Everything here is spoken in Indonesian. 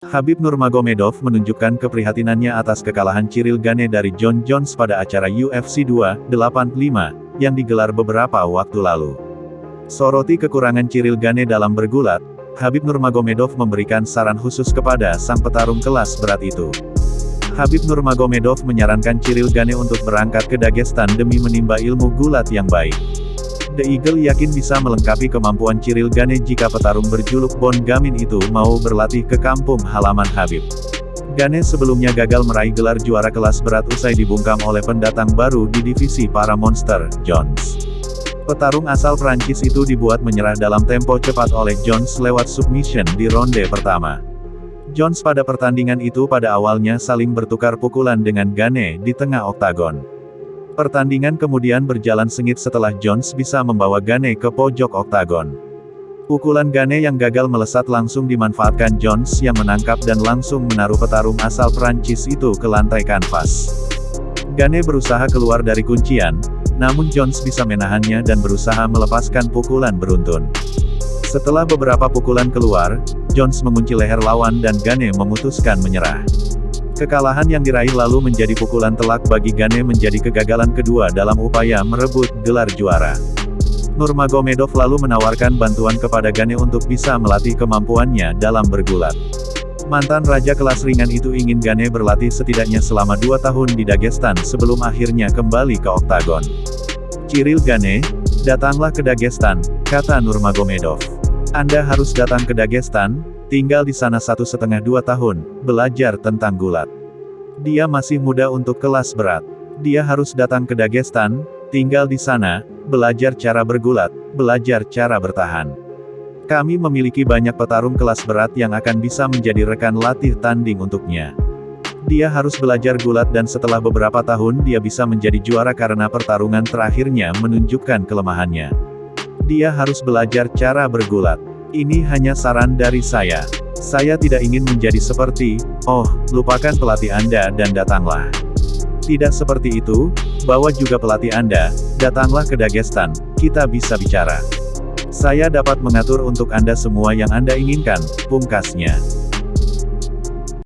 Habib Nurmagomedov menunjukkan keprihatinannya atas kekalahan Cyril Gane dari John Jones pada acara UFC 285 yang digelar beberapa waktu lalu. Soroti kekurangan Cyril Gane dalam bergulat, Habib Nurmagomedov memberikan saran khusus kepada sang petarung kelas berat itu. Habib Nurmagomedov menyarankan Cyril Gane untuk berangkat ke Dagestan demi menimba ilmu gulat yang baik. The Eagle yakin bisa melengkapi kemampuan Cyril Gane jika petarung berjuluk Bon Gamin itu mau berlatih ke kampung halaman Habib. Gane sebelumnya gagal meraih gelar juara kelas berat usai dibungkam oleh pendatang baru di divisi para monster, Jones. Petarung asal Prancis itu dibuat menyerah dalam tempo cepat oleh Jones lewat submission di ronde pertama. Jones pada pertandingan itu pada awalnya saling bertukar pukulan dengan Gane di tengah oktagon. Pertandingan kemudian berjalan sengit setelah Jones bisa membawa Gane ke pojok oktagon. Pukulan Gane yang gagal melesat langsung dimanfaatkan Jones yang menangkap dan langsung menaruh petarung asal Prancis itu ke lantai kanvas. Gane berusaha keluar dari kuncian, namun Jones bisa menahannya dan berusaha melepaskan pukulan beruntun. Setelah beberapa pukulan keluar, Jones mengunci leher lawan dan Gane memutuskan menyerah. Kekalahan yang diraih lalu menjadi pukulan telak bagi Gane menjadi kegagalan kedua dalam upaya merebut gelar juara. Nurmagomedov lalu menawarkan bantuan kepada Gane untuk bisa melatih kemampuannya dalam bergulat. Mantan raja kelas ringan itu ingin Gane berlatih setidaknya selama dua tahun di Dagestan sebelum akhirnya kembali ke oktagon. Cyril Gane, datanglah ke Dagestan, kata Nurmagomedov. Anda harus datang ke Dagestan, tinggal di sana satu setengah dua tahun, belajar tentang gulat. Dia masih muda untuk kelas berat. Dia harus datang ke Dagestan, tinggal di sana, belajar cara bergulat, belajar cara bertahan. Kami memiliki banyak petarung kelas berat yang akan bisa menjadi rekan latih tanding untuknya. Dia harus belajar gulat dan setelah beberapa tahun dia bisa menjadi juara karena pertarungan terakhirnya menunjukkan kelemahannya. Dia harus belajar cara bergulat. Ini hanya saran dari saya. Saya tidak ingin menjadi seperti, oh, lupakan pelatih Anda dan datanglah. Tidak seperti itu, bawa juga pelatih Anda, datanglah ke Dagestan, kita bisa bicara. Saya dapat mengatur untuk Anda semua yang Anda inginkan, pungkasnya.